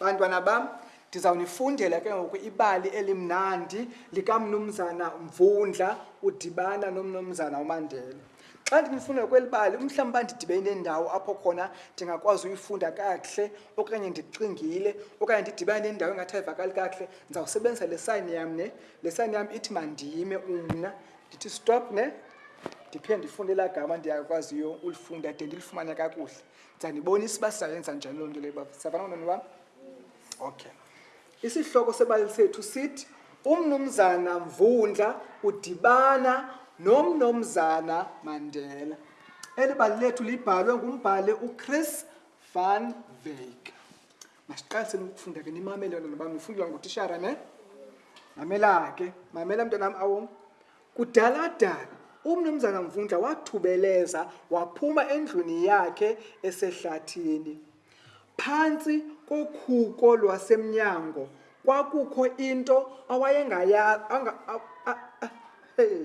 bantwana bam ndizawunifundela ke ngoku ibali elimnandi likamnumzana mvundla udibana nomnumzana umandela xa ndimfuna kweli bali umhlawumbi uba ndidibene nendawo apho khona ndingakwazi uyifunda kakuhle okanye ndicingile okanye ndidibane nendawo engathi ayivakali kakuhle ndizawusebenzisa le sayini yam ne le sayini yam ithi mandime umna ndithi stop ne ndiphinde ndifunde elaa gama ndiyakwaziyo ulifunda de ndilifumane kakuhle ndizandibonisa uba sizayenza njani loo nto leyo uba siyavana nononi wam okay Isihloko sebali sethu sithi uMnumzana Mvundla udibana noMnomzana Mandela. Eli bali lethu libhalwe ngumbhali uChris van Wyk. Masiqaliseni ukufunda ke nimamele yona noba nifundela ngutishara ne. Mamela ke, mamela mntanam awom. Kudala dala uMnumzana Mvundla wathubeleza waphuma endlwini yakhe esehlathini. Phantsi kokhuko lwasemnyango kwakukho into awayengayazi anga a, a, hey.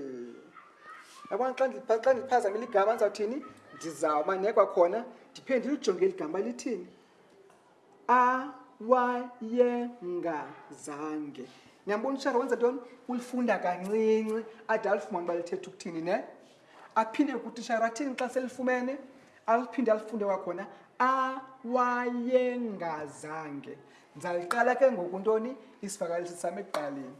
Yabona xa ndipha xa ndiphazamile igama ndizawuthini? Ndizawuba nekwa khona ndiphinde ndilujonge eli gama lithini? Awayengazange. Niyambona utshara wenza ntoni? Ulifunda kancinci ade alifumane uba lithetha ukuthini ne? aphinde kutishara rathini xa selifumene aliphinde alifunde kwakhona awayengazange ndizaliqala ke ngoku ntoni isivakalisi sam ekuqaleni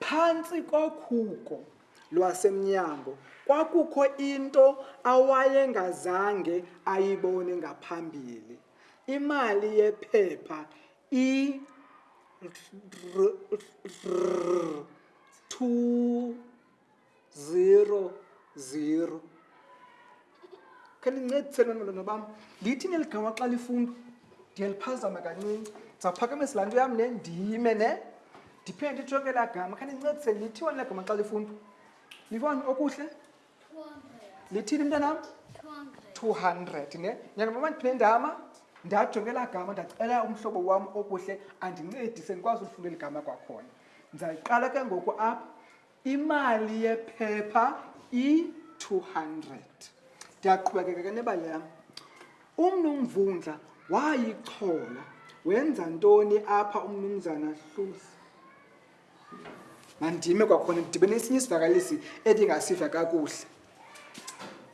phantsi kokhuko lwasemnyango kwakukho into awayengazange ayibone ngaphambili imali yephepha i two zero zero khe nincedisele ntwana bam ndithi neligama xa lifundwa ndiyaliphazama kancinci ndizawuphakamisa laa nto yam ne ndime ne ndiphinde nditsho ke laa gama khe nincedisele lithiwani laa gama xa lifundwa livani okuhle lithini mntanam two hundred ne nyanga mama ndiphinde ndama ndajonge laa gama ndacela umhlobo wam okuhle andincedise ndikwazi ulifunda eli gama kwakhona ndizayiqala ke ngoku apha Imali yephepha i-200. Ndiyaqhubekeka ke nebali yam. UMnumvundla wayichola. Wenza ntoni apha uMnumzana Hluzi? Mandime kwakhona ndidibene esinye isivakalisi endingasiva kakuhle.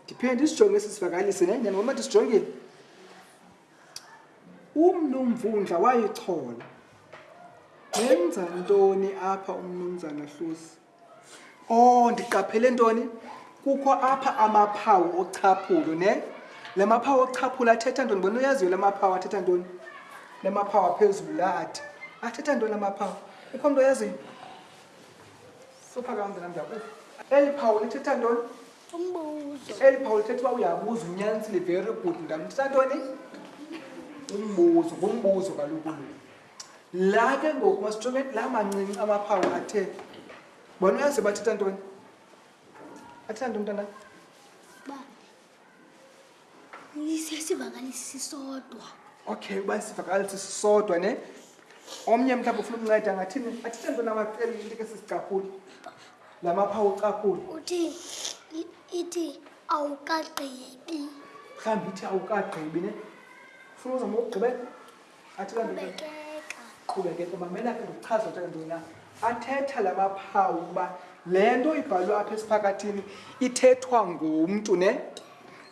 Ndiphinde ndisijonge esi sivakalisi nenye ngoba ndisijongile. Umnu Mvundla wayichola. Wenza ntoni apha umnumzana Hlusi? Oh, ndiqaphele ntoni? Kukho apha amaphawu ochaphulo, ne? La maphawu ochaphulo athetha ntoni? Bona uyaziyo la maphawu athetha ntoni? La maphawu aphezulu la athi. Athetha ntoni la maphawu? Kukho mntu oyaziyo? Suphakam mntanam ndiyakuva. Eli phawu lithetha ntoni? umbuzo eli phawula ithetha uba uyabuza unyanisile very good ndamtisa ntoni umbuzo ngumbuzo kaloku la ke ngoku masijonge la mancinci amaphawu athe bona uyaze bathetha ntoni athetha ntoni mntanam sisodwa okay uba sivakalise sisodwa ne omnye mhlawumbi ufuna ukunceda ngathini athithe nto namacela into ke sisicaphule la mapha ucaphule uthi ithi awukagqibi mhlawumbi ithi awukagqibi ne funa uzama ukugqibela qhubekeka mamela ke ndichaza nto ntoni na athetha la maphawu ukuba le nto ibhalwe apha esiphakathini ithethwa ngumntu ne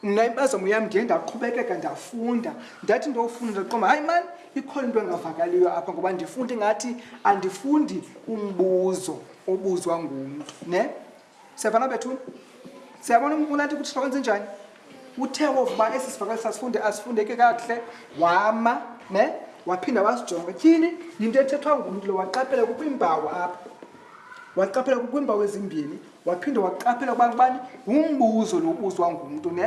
mna impazamo yam ndiye ndaqhubekeka ndafunda ndathi ndofunda ndaqoma hayi mani ikhona into engavakaliyo apha ngoba ndifundi ngathi andifundi umbuzo obuzwa ngumntu ne siyabona bethuna siyabona umbulanti ukuthi sihlokwenza njani uthe wovu uba esi sivakalisa sifunde asifundeki kakuhle wama ne waphinda wasijonga tyhini yinto ethethwa ngumntu lo waqaphela kukwimbawo apha waqaphela kukwimbawo ezimbini waphinde waqaphela kubantu bani ngumbuzo lo ubuzwa ngumntu ne